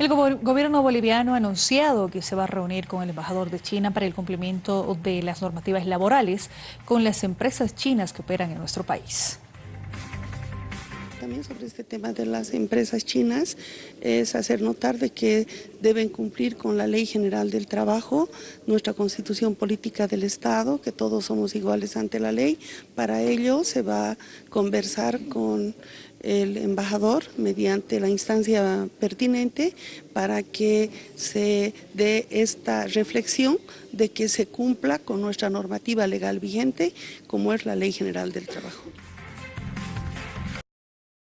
El gobierno boliviano ha anunciado que se va a reunir con el embajador de China para el cumplimiento de las normativas laborales con las empresas chinas que operan en nuestro país. También sobre este tema de las empresas chinas es hacer notar de que deben cumplir con la Ley General del Trabajo, nuestra Constitución Política del Estado, que todos somos iguales ante la ley. Para ello se va a conversar con el embajador mediante la instancia pertinente para que se dé esta reflexión de que se cumpla con nuestra normativa legal vigente como es la Ley General del Trabajo.